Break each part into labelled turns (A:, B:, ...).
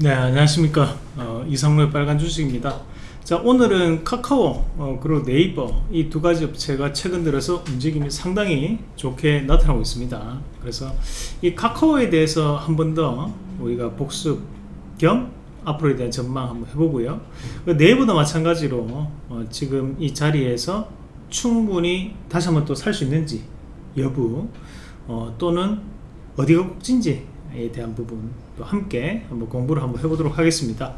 A: 네 안녕하십니까. 어, 이상로의 빨간 주식입니다. 자 오늘은 카카오 어, 그리고 네이버 이 두 가지 업체가 최근 들어서 움직임이 상당히 좋게 나타나고 있습니다. 그래서 이 카카오에 대해서 한 번 더 우리가 복습 겸 앞으로에 대한 전망 한번 해보고요. 그 네이버도 마찬가지로 어, 지금 이 자리에서 충분히 다시 한번 또 살 수 있는지 여부 어, 또는 어디가 꼭진지에 대한 부분 또 함께 한번 공부를 한번 해보도록 하겠습니다.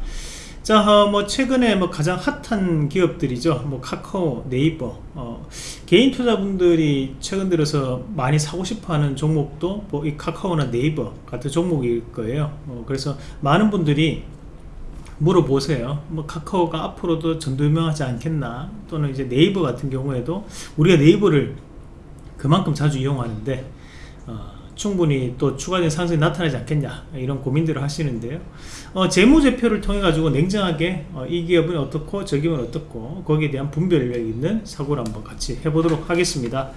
A: 자, 어, 뭐 최근에 뭐 가장 핫한 기업들이죠. 뭐 카카오, 네이버, 어, 개인 투자분들이 최근 들어서 많이 사고 싶어하는 종목도 뭐 이 카카오나 네이버 같은 종목일 거예요. 어, 그래서 많은 분들이 물어보세요. 뭐 카카오가 앞으로도 전도유명하지 않겠나? 또는 이제 네이버 같은 경우에도 우리가 네이버를 그만큼 자주 이용하는데 어, 충분히 또 추가적인 상승이 나타나지 않겠냐 이런 고민들을 하시는데요. 어, 재무제표를 통해 가지고 냉정하게 어, 이 기업은 어떻고 저 기업은 어떻고 거기에 대한 분별력 있는 사고를 한번 같이 해보도록 하겠습니다.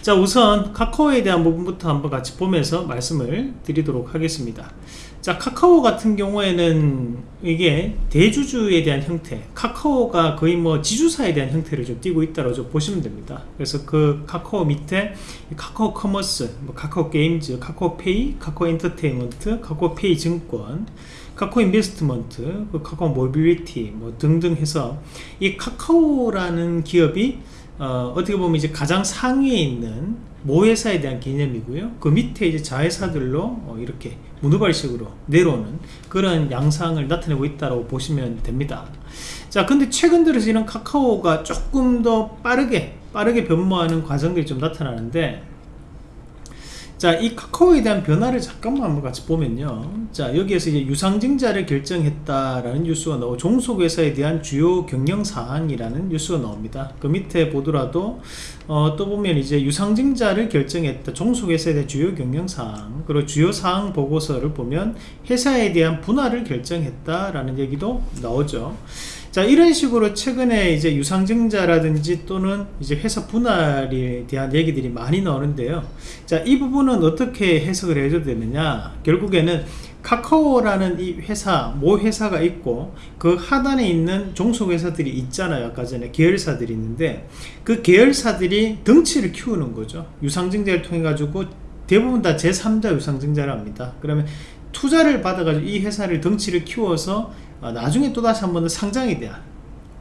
A: 자 우선 카카오에 대한 부분부터 한번 같이 보면서 말씀을 드리도록 하겠습니다 자 카카오 같은 경우에는 이게 대주주에 대한 형태 카카오가 거의 뭐 지주사에 대한 형태를 좀 띄고 있다고 좀 보시면 됩니다. 그래서 그 카카오 밑에 카카오 커머스 뭐 카카오 게임즈 카카오 페이 카카오 엔터테인먼트 카카오 페이 증권 카카오 인베스트먼트 그 카카오 모빌리티 뭐 등등 해서 이 카카오라는 기업이 어떻게 보면 이제 가장 상위에 있는 모회사에 대한 개념이고요. 그 밑에 이제 자회사들로 어, 이렇게 문어발식으로 내려오는 그런 양상을 나타내고 있다고 보시면 됩니다. 자, 근데 최근 들어서 이런 카카오가 조금 더 빠르게 빠르게 변모하는 과정들이 좀 나타나는데 자, 이 카카오에 대한 변화를 잠깐만 한번 같이 보면요. 자, 여기에서 이제 유상증자를 결정했다라는 뉴스가 나오고 종속회사에 대한 주요 경영사항이라는 뉴스가 나옵니다. 그 밑에 보더라도, 어, 또 보면 이제 유상증자를 결정했다. 종속회사에 대한 주요 경영사항, 그리고 주요 사항 보고서를 보면 회사에 대한 분할을 결정했다라는 얘기도 나오죠. 자 이런 식으로 최근에 이제 유상증자라든지 또는 이제 회사 분할에 대한 얘기들이 많이 나오는데요. 자 이 부분은 어떻게 해석을 해줘야 되느냐? 결국에는 카카오라는 이 회사 모 회사가 있고 그 하단에 있는 종속회사들이 있잖아요. 아까 전에 계열사들이 있는데 그 계열사들이 덩치를 키우는 거죠. 유상증자를 통해 가지고 대부분 다 제3자 유상증자를 합니다. 그러면 투자를 받아가지고 이 회사를 덩치를 키워서 아, 나중에 또다시 한번더 상장에 대한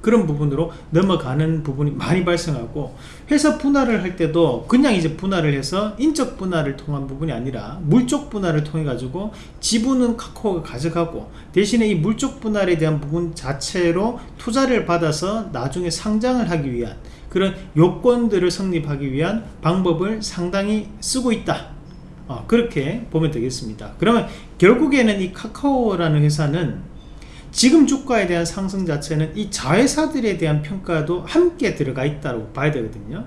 A: 그런 부분으로 넘어가는 부분이 많이 발생하고 회사 분할을 할 때도 그냥 이제 분할을 해서 인적 분할을 통한 부분이 아니라 물적 분할을 통해 가지고 지분은 카카오가 가져가고 대신에 이 물적 분할에 대한 부분 자체로 투자를 받아서 나중에 상장을 하기 위한 그런 요건들을 성립하기 위한 방법을 상당히 쓰고 있다. 어, 그렇게 보면 되겠습니다. 그러면 결국에는 이 카카오라는 회사는 지금 주가에 대한 상승 자체는 이 자회사들에 대한 평가도 함께 들어가 있다고 봐야 되거든요.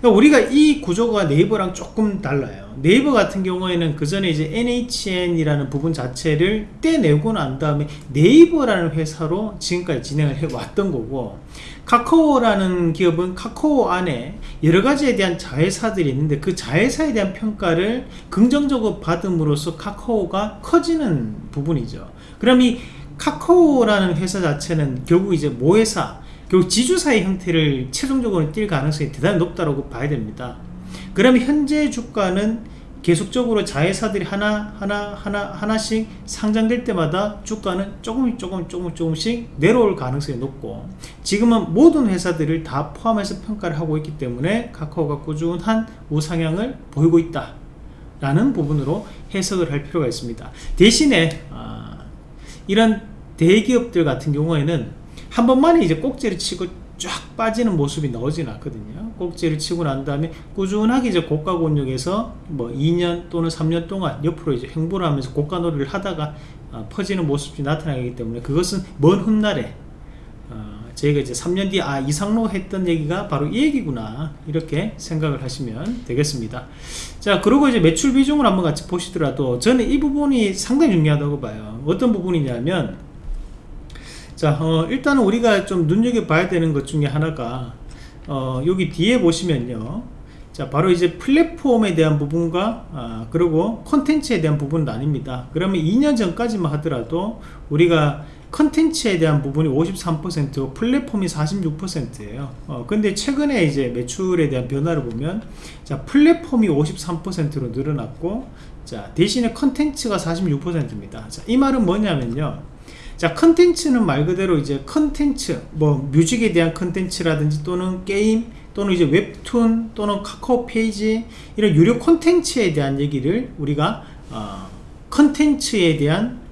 A: 그러니까 우리가 이 구조가 네이버랑 조금 달라요. 네이버 같은 경우에는 그 전에 이제 NHN이라는 부분 자체를 떼내고 난 다음에 네이버라는 회사로 지금까지 진행을 해 왔던 거고 카카오라는 기업은 카카오 안에 여러 가지에 대한 자회사들이 있는데 그 자회사에 대한 평가를 긍정적으로 받음으로써 카카오가 커지는 부분이죠. 그럼 이 카카오라는 회사 자체는 결국 이제 모회사 결국 지주사의 형태를 최종적으로 띌 가능성이 대단히 높다고 봐야 됩니다. 그러면 현재 주가는 계속적으로 자회사들이 하나 하나 하나 하나씩 상장될 때마다 주가는 조금 조금 조금 조금씩 내려올 가능성이 높고 지금은 모든 회사들을 다 포함해서 평가를 하고 있기 때문에 카카오가 꾸준한 우상향을 보이고 있다 라는 부분으로 해석을 할 필요가 있습니다. 대신에 아, 이런 대기업들 같은 경우에는 한 번만에 이제 꼭지를 치고 쫙 빠지는 모습이 나오진 않거든요. 꼭지를 치고 난 다음에 꾸준하게 이제 고가 권역에서 뭐 2년 또는 3년 동안 옆으로 이제 횡보를 하면서 고가 놀이를 하다가 어, 퍼지는 모습이 나타나기 때문에 그것은 먼 훗날에 어, 저희가 이제 3년 뒤에 아 이상로 했던 얘기가 바로 이 얘기구나. 이렇게 생각을 하시면 되겠습니다. 자 그리고 이제 매출 비중을 한번 같이 보시더라도 저는 이 부분이 상당히 중요하다고 봐요. 어떤 부분이냐면 자 어, 일단은 우리가 좀 눈여겨봐야 되는 것 중에 하나가 어, 여기 뒤에 보시면요. 자 바로 이제 플랫폼에 대한 부분과 아, 그리고 콘텐츠에 대한 부분은 아닙니다. 그러면 2년 전까지만 하더라도 우리가 컨텐츠에 대한 부분이 53% 플랫폼이 46%예요. 어, 근데 최근에 이제 매출에 대한 변화를 보면 자 플랫폼이 53%로 늘어났고 자 대신에 컨텐츠가 46%입니다. 자, 이 말은 뭐냐면요. 자 컨텐츠는 말 그대로 이제 컨텐츠 뭐 뮤직에 대한 컨텐츠라든지 또는 게임 또는 이제 웹툰 또는 카카오 페이지 이런 유료 콘텐츠에 대한 얘기를 우리가 어, 컨텐츠에 대한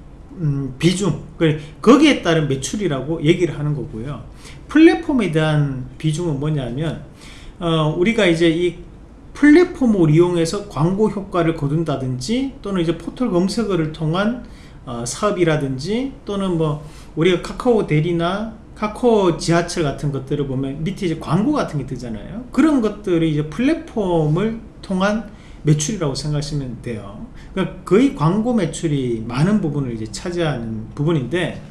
A: 음, 비중 거기에 따른 매출이라고 얘기를 하는 거고요. 플랫폼에 대한 비중은 뭐냐면 어, 우리가 이제 이 플랫폼을 이용해서 광고 효과를 거둔다든지 또는 이제 포털 검색어를 통한 어, 사업이라든지 또는 뭐 우리가 카카오 대리나 카카오 지하철 같은 것들을 보면 밑에 이제 광고 같은 게 뜨잖아요. 그런 것들이 이제 플랫폼을 통한 매출이라고 생각하시면 돼요. 그러니까 거의 광고 매출이 많은 부분을 이제 차지하는 부분인데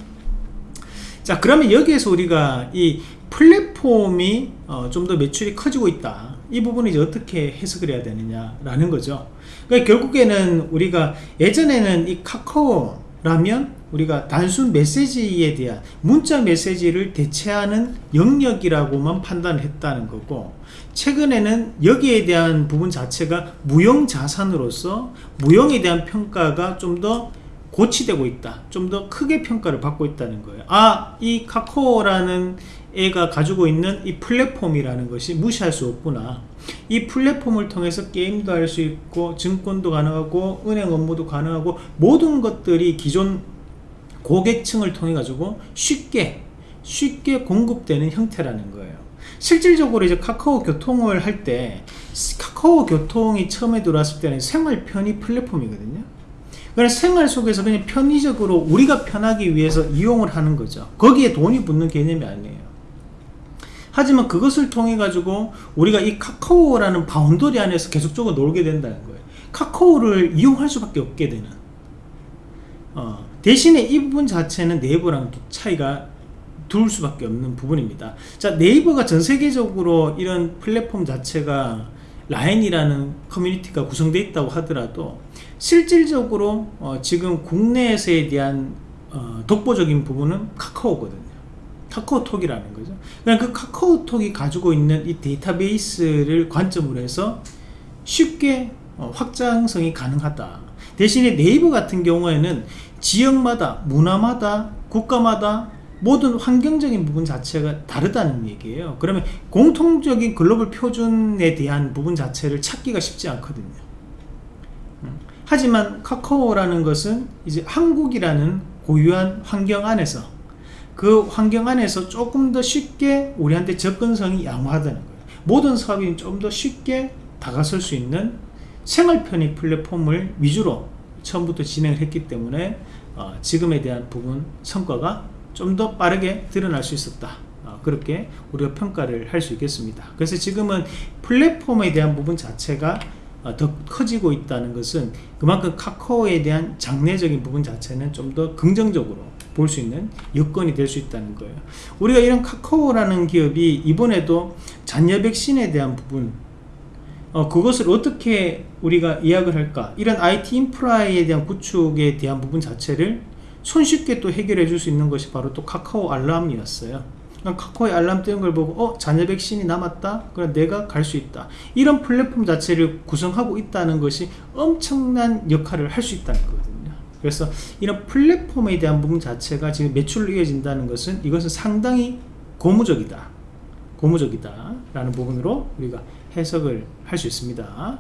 A: 자 그러면 여기에서 우리가 이 플랫폼이 어, 좀 더 매출이 커지고 있다. 이 부분을 이제 어떻게 해석을 해야 되느냐 라는 거죠. 그러니까 결국에는 우리가 예전에는 이 카카오라면 우리가 단순 메시지에 대한 문자 메시지를 대체하는 영역이라고만 판단을 했다는 거고 최근에는 여기에 대한 부분 자체가 무형 자산으로서 무형에 대한 평가가 좀 더 고치되고 있다 좀 더 크게 평가를 받고 있다는 거예요. 아이 카카오라는 애가 가지고 있는 이 플랫폼이라는 것이 무시할 수 없구나. 이 플랫폼을 통해서 게임도 할 수 있고 증권도 가능하고 은행 업무도 가능하고 모든 것들이 기존 고객층을 통해 가지고 쉽게 쉽게 공급되는 형태라는 거예요 실질적으로 이제 카카오 교통을 할 때 카카오 교통이 처음에 들어왔을 때는 생활 편의 플랫폼이거든요. 그래서 생활 속에서 그냥 편의적으로 우리가 편하기 위해서 이용을 하는 거죠. 거기에 돈이 붙는 개념이 아니에요. 하지만 그것을 통해 가지고 우리가 이 카카오라는 boundary 안에서 계속적으로 놀게 된다는 거예요. 카카오를 이용할 수밖에 없게 되는. 어, 대신에 이 부분 자체는 네이버랑 차이가 둘 수밖에 없는 부분입니다. 자 네이버가 전 세계적으로 이런 플랫폼 자체가 라인이라는 커뮤니티가 구성되어 있다고 하더라도 실질적으로 어, 지금 국내에서에 대한 어, 독보적인 부분은 카카오거든요. 카카오톡이라는 거죠. 그 카카오톡이 가지고 있는 이 데이터베이스를 관점으로 해서 쉽게 어, 확장성이 가능하다. 대신에 네이버 같은 경우에는 지역마다 문화마다 국가마다 모든 환경적인 부분 자체가 다르다는 얘기예요. 그러면 공통적인 글로벌 표준에 대한 부분 자체를 찾기가 쉽지 않거든요. 음. 하지만 카카오라는 것은 이제 한국이라는 고유한 환경 안에서 그 환경 안에서 조금 더 쉽게 우리한테 접근성이 양호하다는 거예요. 모든 사업이 좀 더 쉽게 다가설 수 있는 생활 편의 플랫폼을 위주로 처음부터 진행을 했기 때문에 어, 지금에 대한 부분 성과가 좀 더 빠르게 드러날 수 있었다. 어, 그렇게 우리가 평가를 할 수 있겠습니다. 그래서 지금은 플랫폼에 대한 부분 자체가 어, 더 커지고 있다는 것은 그만큼 카카오에 대한 장래적인 부분 자체는 좀 더 긍정적으로 볼 수 있는 여건이 될 수 있다는 거예요. 우리가 이런 카카오라는 기업이 이번에도 잔여 백신에 대한 부분 어, 그것을 어떻게 우리가 이야기를 할까? 이런 IT 인프라에 대한 구축에 대한 부분 자체를 손쉽게 또 해결해 줄 수 있는 것이 바로 또 카카오 알람이었어요. 카카오의 알람 뜨는 걸 보고 어 잔여 백신이 남았다? 그럼 내가 갈 수 있다. 이런 플랫폼 자체를 구성하고 있다는 것이 엄청난 역할을 할 수 있다는 거거든요. 그래서 이런 플랫폼에 대한 부분 자체가 지금 매출로 이어진다는 것은 이것은 상당히 고무적이다. 고무적이다 라는 부분으로 우리가 해석을 할 수 있습니다.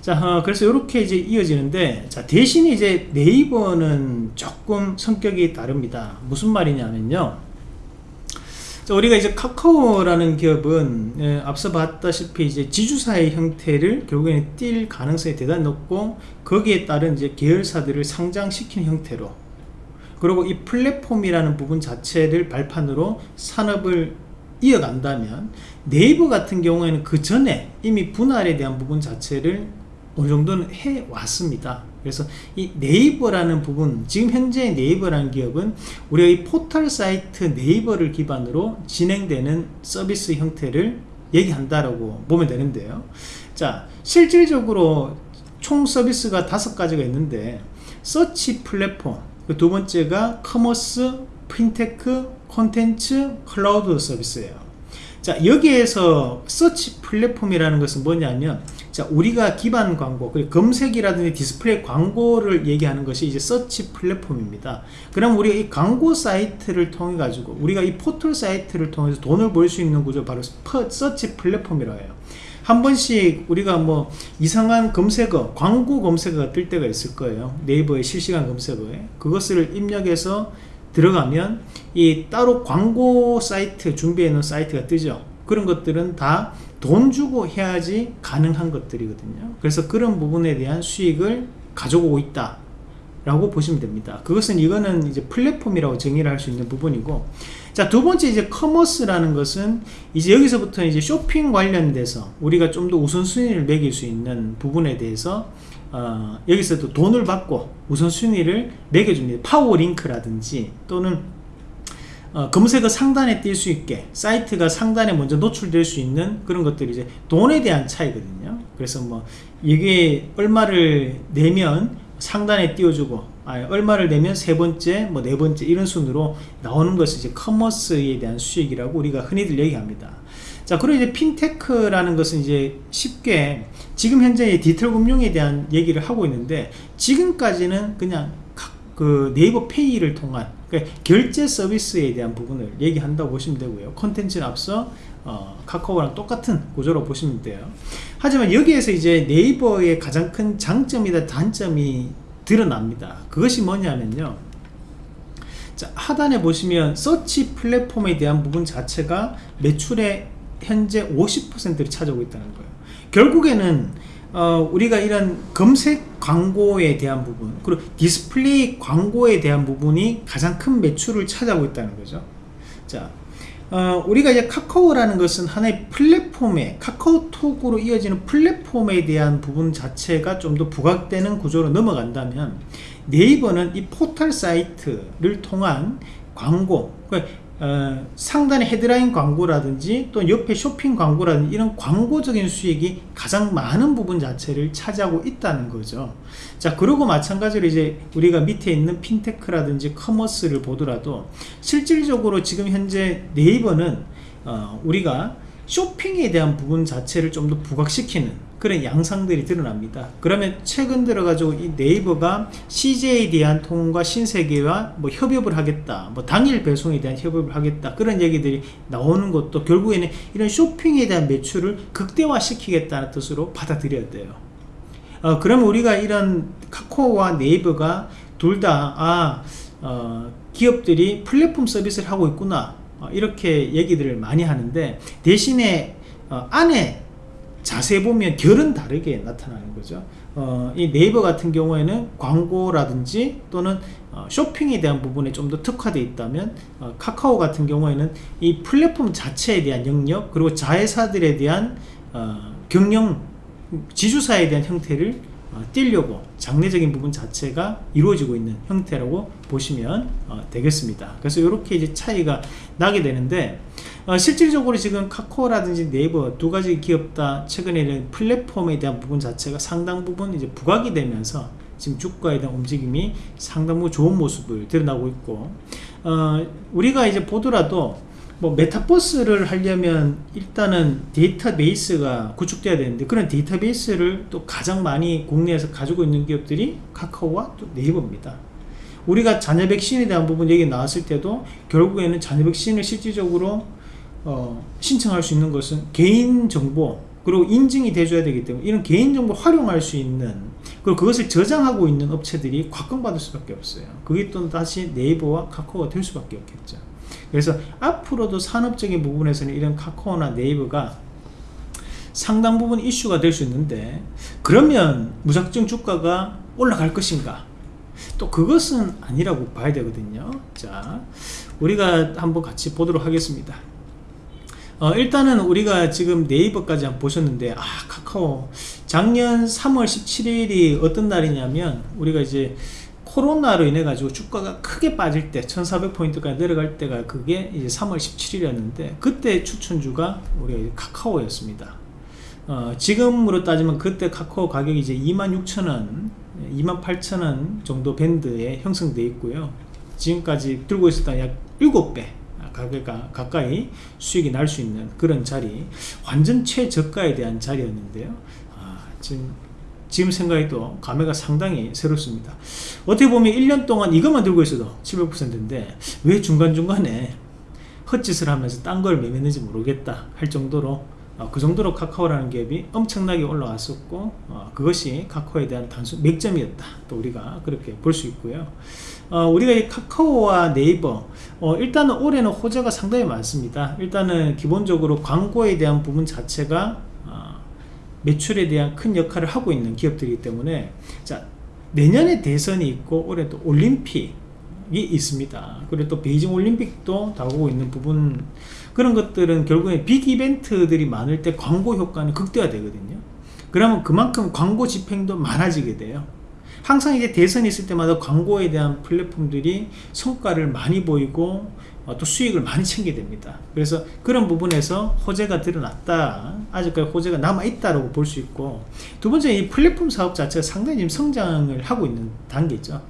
A: 자 어, 그래서 이렇게 이제 이어지는데 자 대신에 이제 네이버는 조금 성격이 다릅니다. 무슨 말이냐면요. 자, 우리가 이제 카카오라는 기업은 예, 앞서 봤다시피 이제 지주사의 형태를 결국에는 띌 가능성이 대단히 높고 거기에 따른 이제 계열사들을 상장시키는 형태로 그리고 이 플랫폼이라는 부분 자체를 발판으로 산업을 이어간다면 네이버 같은 경우에는 그 전에 이미 분할에 대한 부분 자체를 어느 정도는 해 왔습니다. 그래서 이 네이버라는 부분 지금 현재 네이버라는 기업은 우리가 이 포털 사이트 네이버를 기반으로 진행되는 서비스 형태를 얘기한다라고 보면 되는데요. 자 실질적으로 총 서비스가 다섯 가지가 있는데 서치 플랫폼 그 두 번째가 커머스 핀테크 콘텐츠 클라우드 서비스예요. 자 여기에서 서치 플랫폼이라는 것은 뭐냐면 자 우리가 기반 광고 그리고 검색이라든지 디스플레이 광고를 얘기하는 것이 이제 서치 플랫폼입니다. 그럼 우리가 이 광고 사이트를 통해 가지고 우리가 이 포털 사이트를 통해서 돈을 벌 수 있는 구조 바로 서치 플랫폼이라고 해요. 한 번씩 우리가 뭐 이상한 검색어 광고 검색어가 뜰 때가 있을 거예요. 네이버의 실시간 검색어에. 그것을 입력해서 들어가면 이 따로 광고 사이트 준비해 놓은 사이트가 뜨죠. 그런 것들은 다 돈 주고 해야지 가능한 것들이거든요. 그래서 그런 부분에 대한 수익을 가져오고 있다 라고 보시면 됩니다. 그것은 이거는 이제 플랫폼이라고 정의를 할 수 있는 부분이고. 자 두 번째 이제 커머스라는 것은 이제 여기서부터 이제 쇼핑 관련돼서 우리가 좀 더 우선순위를 매길 수 있는 부분에 대해서 어, 여기서도 돈을 받고 우선순위를 매겨줍니다. 파워링크라든지 또는 어, 검색어 상단에 뜰수 있게 사이트가 상단에 먼저 노출될 수 있는 그런 것들이 이제 돈에 대한 차이거든요. 그래서 뭐 이게 얼마를 내면 상단에 띄워주고 아, 얼마를 내면 세 번째 뭐 네 번째 이런 순으로 나오는 것이 이제 커머스에 대한 수익이라고 우리가 흔히들 얘기합니다. 자 그리고 이제 핀테크라는 것은 이제 쉽게 지금 현재 디지털 금융에 대한 얘기를 하고 있는데 지금까지는 그냥 그 네이버 페이를 통한 그러니까 결제 서비스에 대한 부분을 얘기한다고 보시면 되고요. 컨텐츠는 앞서 어, 카카오랑 똑같은 구조로 보시면 돼요. 하지만 여기에서 이제 네이버의 가장 큰 장점이다 단점이 드러납니다. 그것이 뭐냐면요. 자 하단에 보시면 서치 플랫폼에 대한 부분 자체가 매출의 현재 50%를 차지하고 있다는 거예요 결국에는 어, 우리가 이런 검색 광고에 대한 부분 그리고 디스플레이 광고에 대한 부분이 가장 큰 매출을 차지하고 있다는 거죠. 자 어, 우리가 이제 카카오라는 것은 하나의 플랫폼에 카카오톡으로 이어지는 플랫폼에 대한 부분 자체가 좀 더 부각되는 구조로 넘어간다면 네이버는 이 포털 사이트를 통한 광고 그러니까 어, 상단의 헤드라인 광고라든지 또 옆에 쇼핑 광고라든지 이런 광고적인 수익이 가장 많은 부분 자체를 차지하고 있다는 거죠. 자 그리고 마찬가지로 이제 우리가 밑에 있는 핀테크라든지 커머스를 보더라도 실질적으로 지금 현재 네이버는 어, 우리가 쇼핑에 대한 부분 자체를 좀 더 부각시키는 그런 양상들이 드러납니다. 그러면 최근 들어가지고 이 네이버가 CJ에 대한 통과 신세계와 뭐 협업을 하겠다 뭐 당일 배송에 대한 협업을 하겠다 그런 얘기들이 나오는 것도 결국에는 이런 쇼핑에 대한 매출을 극대화 시키겠다는 뜻으로 받아들여야 돼요. 어, 그럼 우리가 이런 카카오와 네이버가 둘다 아, 어, 기업들이 플랫폼 서비스를 하고 있구나. 어, 이렇게 얘기들을 많이 하는데 대신에 어, 안에 자세히 보면 결은 다르게 나타나는 거죠. 어, 이 네이버 같은 경우에는 광고라든지 또는 어, 쇼핑에 대한 부분에 좀 더 특화되어 있다면 어, 카카오 같은 경우에는 이 플랫폼 자체에 대한 영역 그리고 자회사들에 대한 어, 경영 지주사에 대한 형태를 어, 띄려고 장래적인 부분 자체가 이루어지고 있는 형태라고 보시면 어, 되겠습니다. 그래서 이렇게 이제 차이가 나게 되는데 어, 실질적으로 지금 카카오라든지 네이버 두 가지 기업 다 최근에는 플랫폼에 대한 부분 자체가 상당 부분 이제 부각이 되면서 지금 주가에 대한 움직임이 상당히 좋은 모습을 드러나고 있고 어, 우리가 이제 보더라도 뭐 메타버스를 하려면 일단은 데이터베이스가 구축돼야 되는데 그런 데이터베이스를 또 가장 많이 국내에서 가지고 있는 기업들이 카카오와 또 네이버입니다. 우리가 자녀 백신에 대한 부분 얘기 나왔을 때도 결국에는 자녀 백신을 실질적으로 어, 신청할 수 있는 것은 개인정보 그리고 인증이 돼줘야 되기 때문에 이런 개인정보 활용할 수 있는 그리고 그것을 저장하고 있는 업체들이 곽광받을 수밖에 없어요. 그게 또 다시 네이버와 카카오가 될 수밖에 없겠죠 그래서 앞으로도 산업적인 부분에서는 이런 카카오나 네이버가 상당 부분 이슈가 될 수 있는데 그러면 무작정 주가가 올라갈 것인가? 또 그것은 아니라고 봐야 되거든요. 자 우리가 한번 같이 보도록 하겠습니다. 어, 일단은 우리가 지금 네이버까지 한번 보셨는데 아 카카오. 작년 3월 17일이 어떤 날이냐면 우리가 이제 코로나로 인해 가지고 주가가 크게 빠질 때 1400포인트까지 내려갈 때가 그게 이제 3월 17일이었는데 그때 추천주가 우리 카카오였습니다. 어, 지금으로 따지면 그때 카카오 가격이 이제 26,000원 28,000원 정도 밴드에 형성되어 있고요. 지금까지 들고 있었던 약 7배 가격가 가까이 수익이 날 수 있는 그런 자리 완전 최저가에 대한 자리였는데요. 아, 지금 지금 생각해도 감회가 상당히 새롭습니다. 어떻게 보면 1년 동안 이것만 들고 있어도 700%인데 왜 중간중간에 헛짓을 하면서 딴 걸 매매했는지 모르겠다 할 정도로 어, 그 정도로 카카오라는 기업이 엄청나게 올라왔었고 어, 그것이 카카오에 대한 단순 맥점이었다. 또 우리가 그렇게 볼 수 있고요. 어, 우리가 이 카카오와 네이버 어, 일단은 올해는 호재가 상당히 많습니다. 일단은 기본적으로 광고에 대한 부분 자체가 어, 매출에 대한 큰 역할을 하고 있는 기업들이기 때문에 자 내년에 대선이 있고 올해 또 올림픽이 있습니다. 그리고 또 베이징 올림픽도 다가오고 있는 부분 그런 것들은 결국에 빅 이벤트들이 많을 때 광고 효과는 극대화 되거든요. 그러면 그만큼 광고 집행도 많아지게 돼요. 항상 이제 대선이 있을 때마다 광고에 대한 플랫폼들이 성과를 많이 보이고 어, 또 수익을 많이 챙게 됩니다. 그래서 그런 부분에서 호재가 드러났다. 아직까지 호재가 남아있다고 볼 수 있고 두 번째 이 플랫폼 사업 자체가 상당히 지금 성장을 하고 있는 단계죠.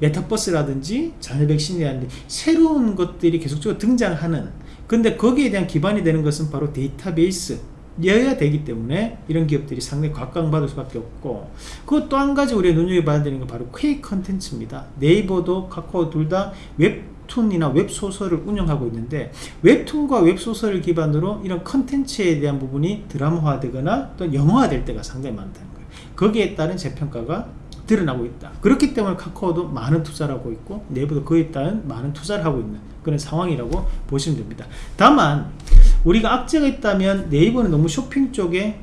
A: 메타버스라든지 자녀 백신이라든지 새로운 것들이 계속적으로 등장하는 근데 거기에 대한 기반이 되는 것은 바로 데이터베이스 여야 되기 때문에 이런 기업들이 상당히 각광받을 수밖에 없고 그 또 한 가지 우리가 눈여겨봐야 되는 건 바로 K 컨텐츠입니다. 네이버도 카카오 둘 다 웹 툰이나 웹소설을 운영하고 있는데 웹툰과 웹소설을 기반으로 이런 컨텐츠에 대한 부분이 드라마화 되거나 또 영화화 될 때가 상당히 많다는 거예요. 거기에 따른 재평가가 드러나고 있다. 그렇기 때문에 카카오도 많은 투자를 하고 있고 네이버도 그에 따른 많은 투자를 하고 있는 그런 상황이라고 보시면 됩니다. 다만 우리가 악재가 있다면 네이버는 너무 쇼핑 쪽에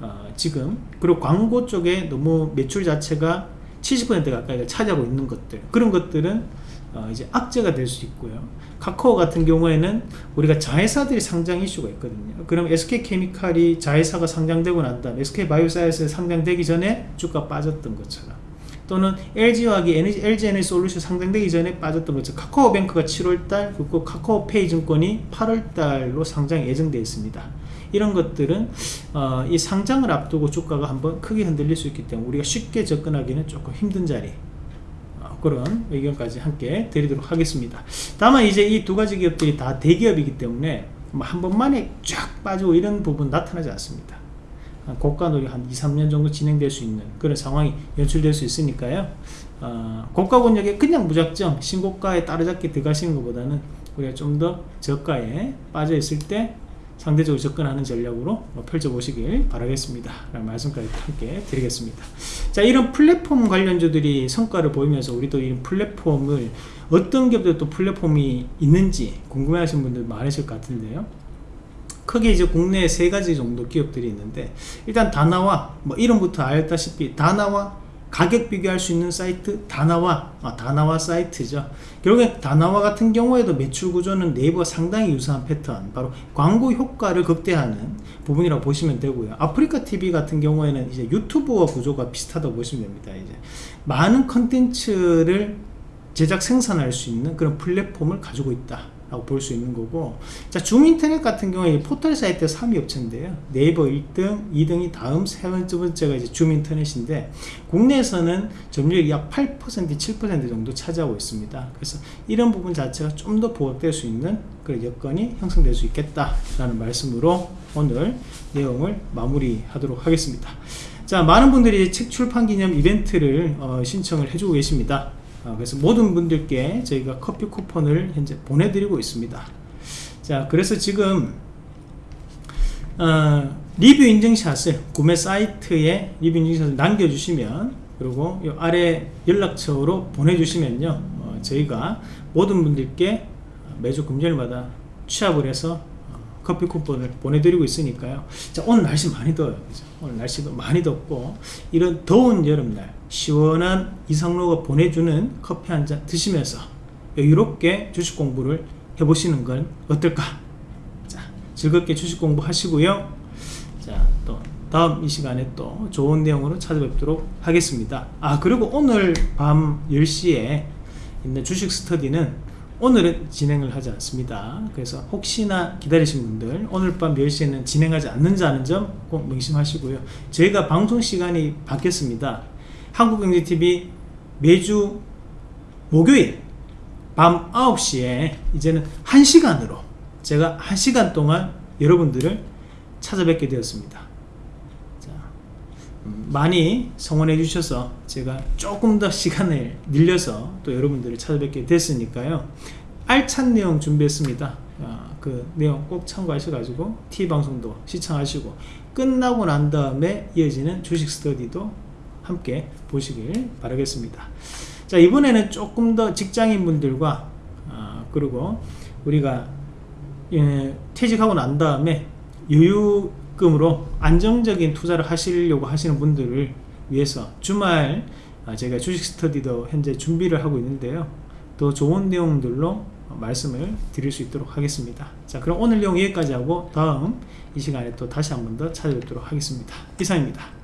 A: 어, 지금 그리고 광고 쪽에 너무 매출 자체가 70% 가까이가 차지하고 있는 것들 그런 것들은 어, 이제 악재가 될 수 있고요. 카카오 같은 경우에는 우리가 자회사들이 상장 이슈가 있거든요. 그럼 SK케미칼이 자회사가 상장되고 난 다음 SK바이오사이언스 상장되기 전에 주가 빠졌던 것처럼 또는 LG화학이 LG 에너지 솔루션 상장되기 전에 빠졌던 것처럼 카카오뱅크가 7월달 그리고 카카오페이 증권이 8월달로 상장 예정되어 있습니다. 이런 것들은 어, 이 상장을 앞두고 주가가 한번 크게 흔들릴 수 있기 때문에 우리가 쉽게 접근하기는 조금 힘든 자리. 어, 그런 의견까지 함께 드리도록 하겠습니다. 다만 이제 이 두 가지 기업들이 다 대기업이기 때문에 뭐한 번만에 쫙 빠지고 이런 부분 나타나지 않습니다. 고가놀이 한 2, 3년 정도 진행될 수 있는 그런 상황이 연출될 수 있으니까요. 어, 고가 권역에 그냥 무작정 신고가에 따라잡기 들어가시는 것보다는 우리가 좀 더 저가에 빠져 있을 때 상대적으로 접근하는 전략으로 펼쳐보시길 바라겠습니다. 라는 말씀까지 함께 드리겠습니다. 자 이런 플랫폼 관련주들이 성과를 보이면서 우리도 이 플랫폼을 어떤 기업들 또 플랫폼이 있는지 궁금해 하시는 분들 많으실 것 같은데요. 크게 이제 국내에 세 가지 정도 기업들이 있는데 일단 다나와 뭐 이름부터 알다시피 다나와 가격 비교할 수 있는 사이트 다나와 아, 다나와 사이트죠. 결국에 다나와 같은 경우에도 매출 구조는 네이버와 상당히 유사한 패턴 바로 광고 효과를 극대화하는 부분이라고 보시면 되고요. 아프리카 TV 같은 경우에는 이제 유튜브와 구조가 비슷하다고 보시면 됩니다 이제. 많은 컨텐츠를 제작 생산할 수 있는 그런 플랫폼을 가지고 있다 라고 볼 수 있는 거고. 자 줌인터넷 같은 경우에 포털 사이트 3위 업체인데요. 네이버 1등 2등이 다음 세 번째가 이제 줌인터넷인데 국내에서는 점유율이 약 8% 7% 정도 차지하고 있습니다. 그래서 이런 부분 자체가 좀 더 보강될 수 있는 그런 여건이 형성될 수 있겠다 라는 말씀으로 오늘 내용을 마무리 하도록 하겠습니다. 자 많은 분들이 책 출판 기념 이벤트를 어, 신청을 해주고 계십니다. 어, 그래서 모든 분들께 저희가 커피 쿠폰을 현재 보내드리고 있습니다. 자 그래서 지금 어, 리뷰 인증샷을 구매 사이트에 리뷰 인증샷을 남겨주시면 그리고 이 아래 연락처로 보내주시면요 어, 저희가 모든 분들께 매주 금요일마다 취합을 해서 커피 쿠폰을 보내드리고 있으니까요. 자 오늘 날씨 많이 더워요. 그죠? 오늘 날씨도 많이 덥고 이런 더운 여름날 시원한 이상로가 보내주는 커피 한 잔 드시면서 여유롭게 주식 공부를 해보시는 건 어떨까 자 즐겁게 주식 공부 하시고요 자또 다음 이 시간에 또 좋은 내용으로 찾아뵙도록 하겠습니다 아 그리고 오늘 밤 10시에 있는 주식 스터디는 오늘은 진행을 하지 않습니다. 그래서 혹시나 기다리신 분들 오늘 밤 10시에는 진행하지 않는다는 점 꼭 명심하시고요. 저희가 방송 시간이 바뀌었습니다. 한국경제TV 매주 목요일 밤 9시에 이제는 1시간으로 제가 1시간 동안 여러분들을 찾아뵙게 되었습니다. 자, 음, 많이 성원해 주셔서 제가 조금 더 시간을 늘려서 또 여러분들을 찾아뵙게 됐으니까요. 알찬 내용 준비했습니다. 아, 그 내용 꼭 참고하셔가지고 T방송도 시청하시고 끝나고 난 다음에 이어지는 주식 스터디도 함께 보시길 바라겠습니다. 자 이번에는 조금 더 직장인 분들과 아, 그리고 우리가 예, 퇴직하고 난 다음에 여유금으로 안정적인 투자를 하시려고 하시는 분들을 위해서 주말 아, 제가 주식 스터디도 현재 준비를 하고 있는데요. 더 좋은 내용들로 말씀을 드릴 수 있도록 하겠습니다. 자 그럼 오늘 내용 여기까지 하고 다음 이 시간에 또 다시 한 번 더 찾아뵙도록 하겠습니다. 이상입니다